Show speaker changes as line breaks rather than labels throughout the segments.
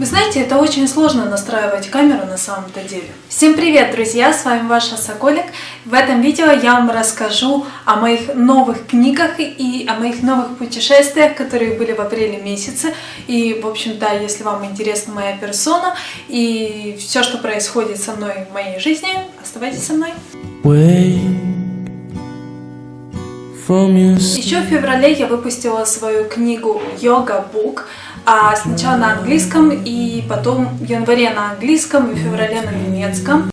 Вы знаете, это очень сложно настраивать камеру на самом-то деле. Всем привет, друзья! С вами ваша Соколик. В этом видео я вам расскажу о моих новых книгах и о моих новых путешествиях, которые были в апреле месяце. И, в общем-то, если вам интересна моя персона и все, что происходит со мной в моей жизни, оставайтесь со мной. Еще в феврале я выпустила свою книгу «Йога Бук», а сначала на английском, и потом в январе на английском, и в феврале на немецком.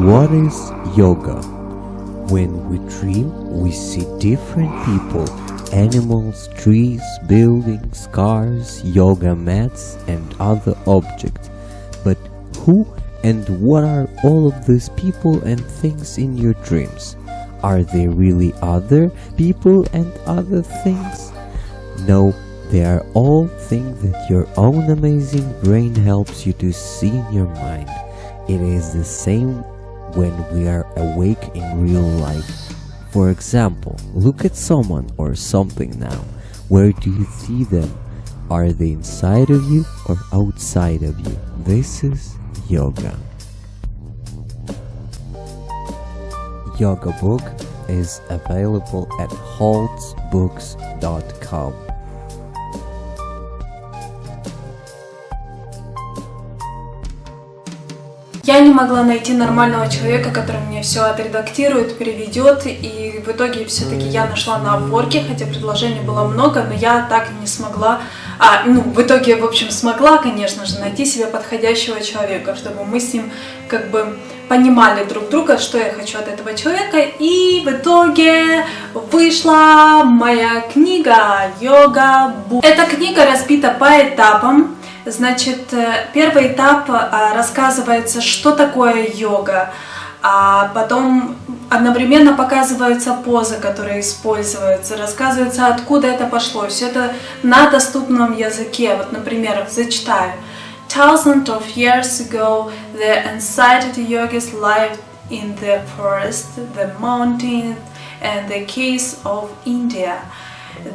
What is yoga? When we dream, we see different people, animals, trees, buildings, cars, yoga mats, and other objects. But who and what are all of these people and things in your dreams? Are they really other people and other things? No, they are all things that your own amazing brain helps you to see in your mind. It is the same when we are awake in real life. For example, look at someone or something now. Where do you see them? Are they inside of you or outside of you? This is yoga. Yoga book is available at holtzbooks.com.
Я не могла найти нормального человека, который мне все отредактирует, переведет, и в итоге все-таки я нашла на опорке, хотя предложений было много, но я так не смогла, а, ну, в итоге, в общем, смогла, конечно же, найти себе подходящего человека, чтобы мы с ним как бы понимали друг друга, что я хочу от этого человека, и в итоге вышла моя книга «Йога Бу». Эта книга разбита по этапам, Значит, э, первый этап э, рассказывается, что такое йога, а потом одновременно показываются позы, которые используются, рассказывается, откуда это пошло. Все это на доступном языке. Вот, например, зачитаю. Thousands of years ago, the ancient yogis lived in the forest, the mountains, and the caves of India.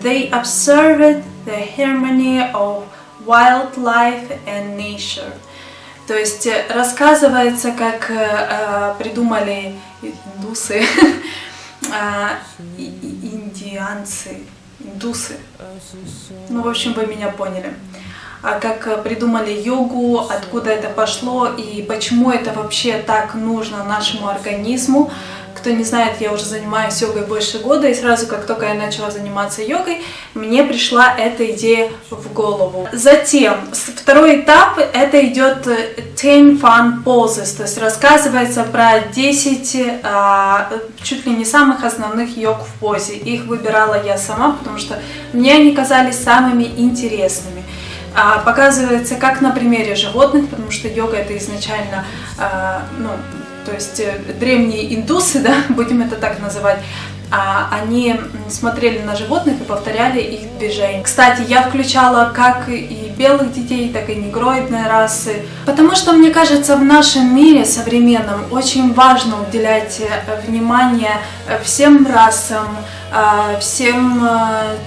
They observed the harmony of Wildlife and Nature. То есть э, рассказывается, как э, э придумали индусы, э, индианцы, индусы. Ну, в общем, вы меня поняли. А как придумали йогу, откуда это пошло и почему это вообще так нужно нашему организму. Кто не знает, я уже занимаюсь йогой больше года, и сразу, как только я начала заниматься йогой, мне пришла эта идея в голову. Затем, второй этап, это идет 10 fun poses, то есть рассказывается про 10 а, чуть ли не самых основных йог в позе. Их выбирала я сама, потому что мне они казались самыми интересными показывается как на примере животных, потому что йога это изначально а, ну, то есть э, древние индусы, да, будем это так называть, а, они смотрели на животных и повторяли их движения. Кстати, я включала как и белых детей, так и негроидные расы, потому что, мне кажется, в нашем мире современном очень важно уделять э, внимание э, всем расам, а, всем,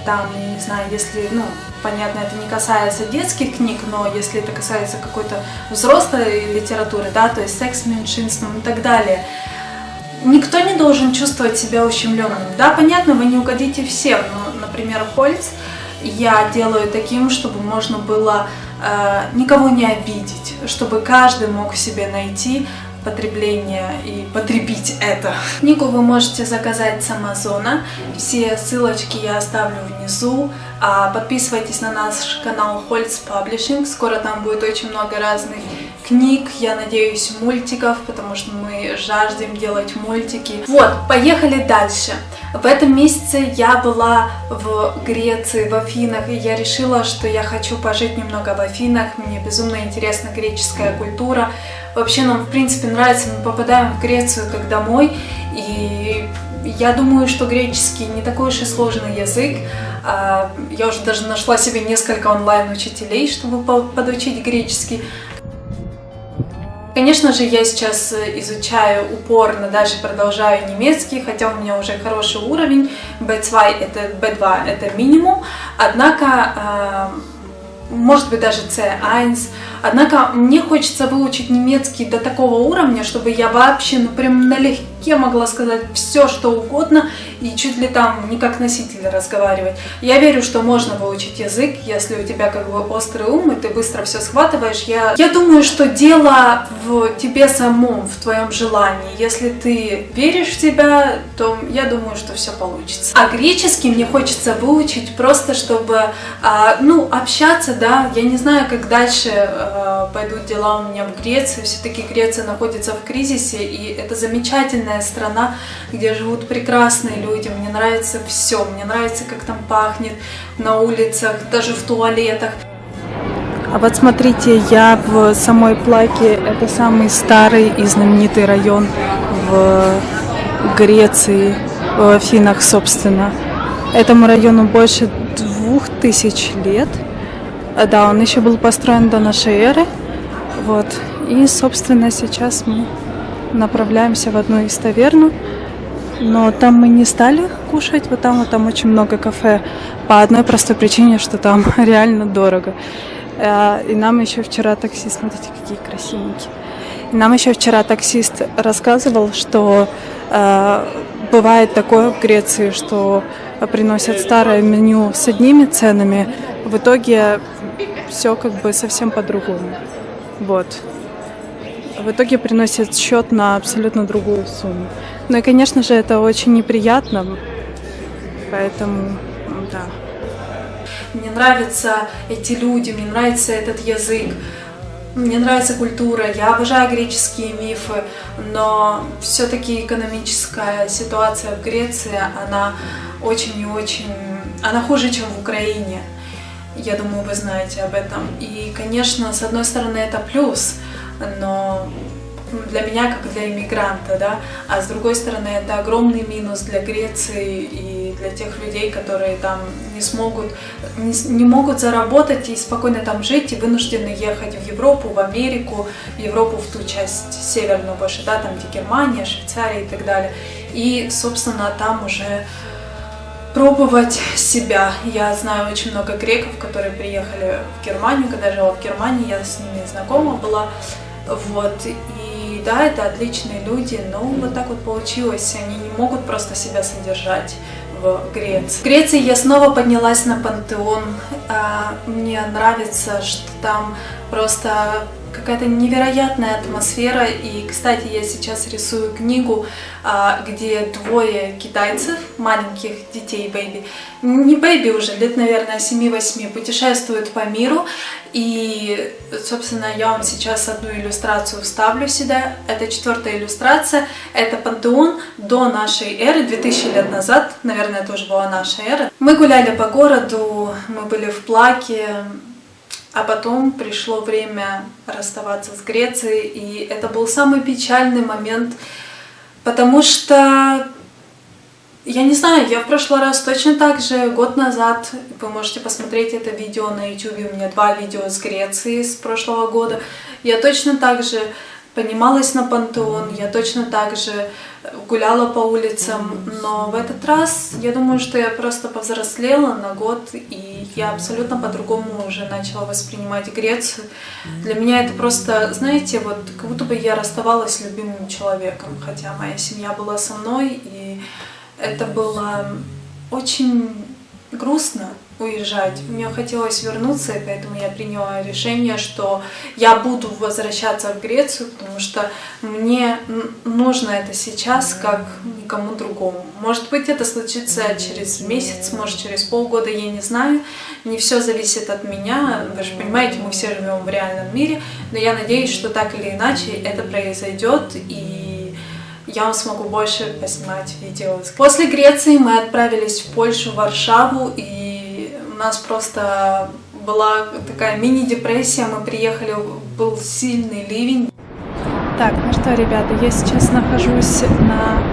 там, не знаю, если, ну, понятно, это не касается детских книг, но если это касается какой-то взрослой литературы, да, то есть секс меньшинством и так далее, никто не должен чувствовать себя ущемленным. Да, понятно, вы не угодите всем, но, например, Хольц я делаю таким, чтобы можно было э, никого не обидеть, чтобы каждый мог в себе найти потребления и потребить это. Книгу вы можете заказать с Амазона. Все ссылочки я оставлю внизу. А, подписывайтесь на наш канал Holz Publishing. Скоро там будет очень много разных книг, я надеюсь, мультиков, потому что мы жаждем делать мультики. Вот, поехали дальше. В этом месяце я была в Греции, в Афинах, и я решила, что я хочу пожить немного в Афинах. Мне безумно интересна греческая культура. Вообще нам, в принципе, нравится, мы попадаем в Грецию как домой, и я думаю, что греческий не такой уж и сложный язык. А, я уже даже нашла себе несколько онлайн-учителей, чтобы подучить греческий. Конечно же, я сейчас изучаю упорно, дальше продолжаю немецкий, хотя у меня уже хороший уровень. B2 это, B2 это минимум, однако может быть даже C1. Однако мне хочется выучить немецкий до такого уровня, чтобы я вообще, ну прям налегке могла сказать все, что угодно, и чуть ли там не как носитель разговаривать. Я верю, что можно выучить язык, если у тебя как бы острый ум, и ты быстро все схватываешь. Я, я думаю, что дело в тебе самом, в твоем желании. Если ты веришь в себя, то я думаю, что все получится. А греческий мне хочется выучить просто, чтобы, а, ну, общаться, да, я не знаю, как дальше а, пойдут дела у меня в Греции. Все-таки Греция находится в кризисе, и это замечательная страна, где живут прекрасные люди мне нравится все, мне нравится, как там пахнет на улицах, даже в туалетах.
А вот смотрите, я в самой Плаке, это самый старый и знаменитый район в Греции, в Афинах, собственно. Этому району больше двух тысяч лет. Да, он еще был построен до нашей эры. Вот. И, собственно, сейчас мы направляемся в одну из таверну. Но там мы не стали кушать, вот там вот там очень много кафе по одной простой причине, что там реально дорого. Э, и нам еще вчера таксист, смотрите, какие красивенькие. Нам еще вчера таксист рассказывал, что э, бывает такое в Греции, что приносят старое меню с одними ценами, в итоге все как бы совсем по-другому. Вот. В итоге приносят счет на абсолютно другую сумму. Ну и, конечно же, это очень неприятно, поэтому, да.
Мне нравятся эти люди, мне нравится этот язык, мне нравится культура, я обожаю греческие мифы, но все-таки экономическая ситуация в Греции, она очень и очень, она хуже, чем в Украине. Я думаю, вы знаете об этом. И, конечно, с одной стороны, это плюс, но для меня, как для иммигранта, да, а с другой стороны, это огромный минус для Греции и для тех людей, которые там не смогут, не, не могут заработать и спокойно там жить, и вынуждены ехать в Европу, в Америку, в Европу, в ту часть северную больше, да, там, где Германия, Швейцария и так далее. И, собственно, там уже пробовать себя. Я знаю очень много греков, которые приехали в Германию, когда жила в Германии, я с ними знакома была, вот, и да, это отличные люди, но вот так вот получилось, они не могут просто себя содержать в Греции. В Греции я снова поднялась на пантеон. А, мне нравится, что там просто какая-то невероятная атмосфера. И, кстати, я сейчас рисую книгу, а, где двое китайцев, маленьких детей, baby, не baby уже, лет, наверное, 7-8, путешествуют по миру. И, собственно, я вам сейчас одну иллюстрацию вставлю сюда. Это четвертая иллюстрация. Это пантеон до нашей эры, 2000 лет назад. Наверное, тоже была наша эра. Мы гуляли по городу, мы были в Плаке, а потом пришло время расставаться с Грецией, и это был самый печальный момент, потому что, я не знаю, я в прошлый раз точно так же, год назад, вы можете посмотреть это видео на YouTube, у меня два видео с Греции с прошлого года, я точно так же поднималась на пантеон, я точно так же гуляла по улицам, но в этот раз я думаю, что я просто повзрослела на год, и я абсолютно по-другому уже начала воспринимать Грецию. Для меня это просто, знаете, вот как будто бы я расставалась с любимым человеком, хотя моя семья была со мной, и это было очень грустно, уезжать. Мне хотелось вернуться, и поэтому я приняла решение, что я буду возвращаться в Грецию, потому что мне нужно это сейчас, как никому другому. Может быть, это случится через месяц, может, через полгода, я не знаю. Не все зависит от меня. Вы же понимаете, мы все живем в реальном мире, но я надеюсь, что так или иначе это произойдет, и я вам смогу больше поснимать видео. После Греции мы отправились в Польшу, в Варшаву, и нас просто была такая мини-депрессия, мы приехали, был сильный ливень.
Так, ну что, ребята, я сейчас нахожусь на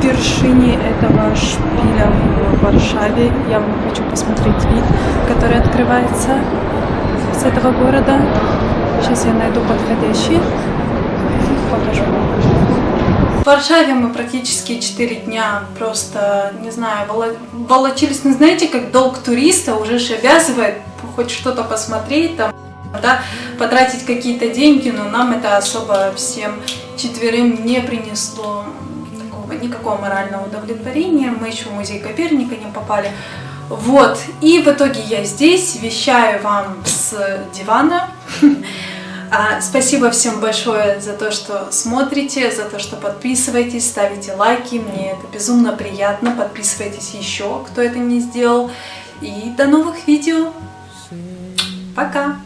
вершине этого шпиля в Варшаве. Я вам хочу посмотреть вид, который открывается с этого города. Сейчас я найду подходящий. Покажу.
В Варшаве мы практически 4 дня просто, не знаю, воло- волочились. Ну, знаете, как долг туриста уже же обязывает хоть что-то посмотреть, там, да, потратить какие-то деньги, но нам это особо всем четверым не принесло такого, никакого морального удовлетворения. Мы еще в музей Коперника не попали. Вот, и в итоге я здесь, вещаю вам с дивана. А, Спасибо всем большое за то, что смотрите, за то, что подписываетесь, ставите лайки. Мне это безумно приятно. Подписывайтесь еще, кто это не сделал. И до новых видео. Пока.